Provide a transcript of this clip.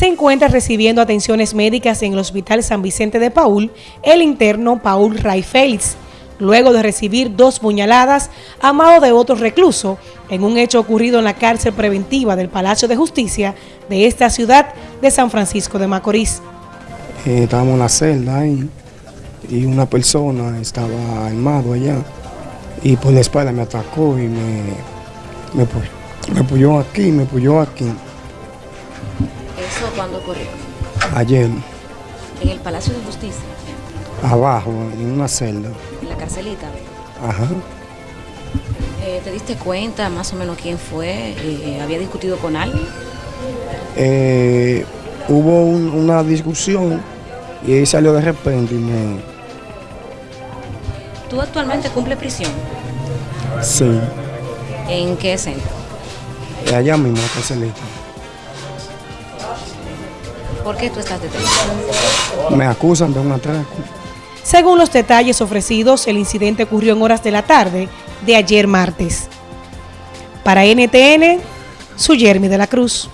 se encuentra recibiendo atenciones médicas en el Hospital San Vicente de Paul el interno Paul Ray Félix, luego de recibir dos puñaladas a mano de otro recluso en un hecho ocurrido en la cárcel preventiva del Palacio de Justicia de esta ciudad de San Francisco de Macorís. Eh, estábamos en la celda ahí y una persona estaba armado allá y por la espalda me atacó y me, me, me puyó aquí, me puyó aquí. ¿Eso cuándo ocurrió? Ayer. ¿En el Palacio de Justicia? Abajo, en una celda. ¿En la carcelita? Ajá. Eh, ¿Te diste cuenta más o menos quién fue? Eh, ¿Había discutido con alguien? Eh, hubo una discusión y él salió de repente y me... ¿Tú actualmente cumples prisión? Sí. ¿En qué centro? Allá mismo, en la carcelita. ¿Por qué tú estás detenido? Me acusan de un atraco. Según los detalles ofrecidos, el incidente ocurrió en horas de la tarde de ayer martes. Para NTN, su Jeremy de la Cruz.